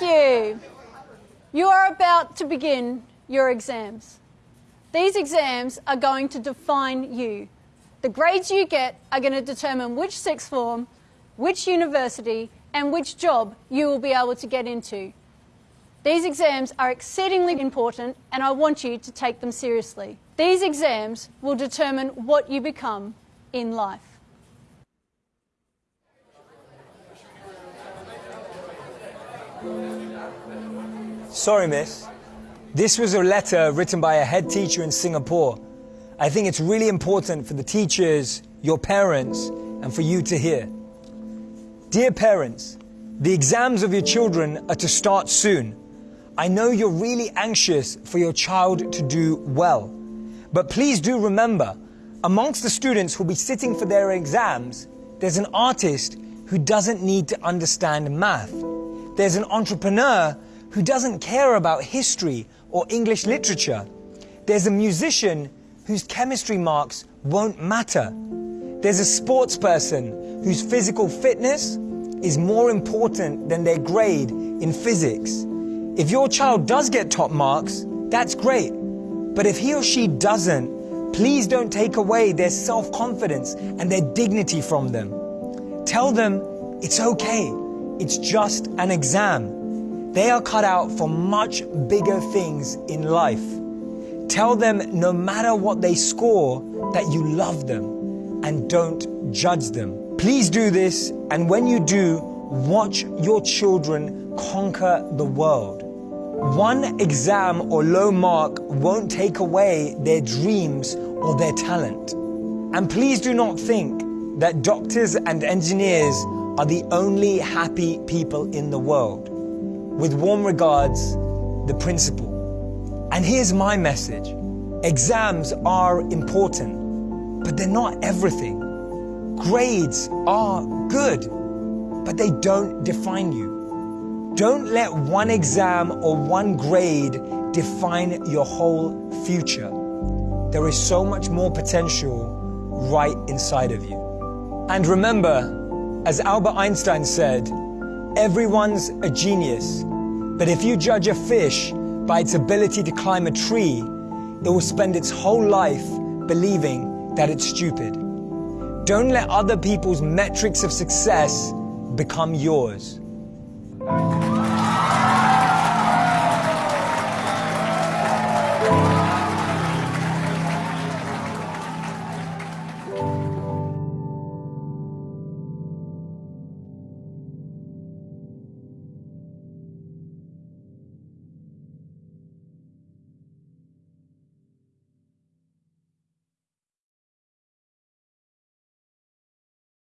You You are about to begin your exams. These exams are going to define you. The grades you get are going to determine which sixth form, which university, and which job you will be able to get into. These exams are exceedingly important and I want you to take them seriously. These exams will determine what you become in life. Sorry, miss. This was a letter written by a head teacher in Singapore. I think it's really important for the teachers, your parents, and for you to hear. Dear parents, the exams of your children are to start soon. I know you're really anxious for your child to do well. But please do remember, amongst the students who'll be sitting for their exams, there's an artist who doesn't need to understand math. There's an entrepreneur who doesn't care about history or English literature. There's a musician whose chemistry marks won't matter. There's a sports person whose physical fitness is more important than their grade in physics. If your child does get top marks, that's great. But if he or she doesn't, please don't take away their self-confidence and their dignity from them. Tell them it's okay. It's just an exam. They are cut out for much bigger things in life. Tell them no matter what they score, that you love them and don't judge them. Please do this, and when you do, watch your children conquer the world. One exam or low mark won't take away their dreams or their talent. And please do not think that doctors and engineers are the only happy people in the world. With warm regards, the principal. And here's my message. Exams are important, but they're not everything. Grades are good, but they don't define you. Don't let one exam or one grade define your whole future. There is so much more potential right inside of you. And remember, as Albert Einstein said, everyone's a genius. But if you judge a fish by its ability to climb a tree, it will spend its whole life believing that it's stupid. Don't let other people's metrics of success become yours.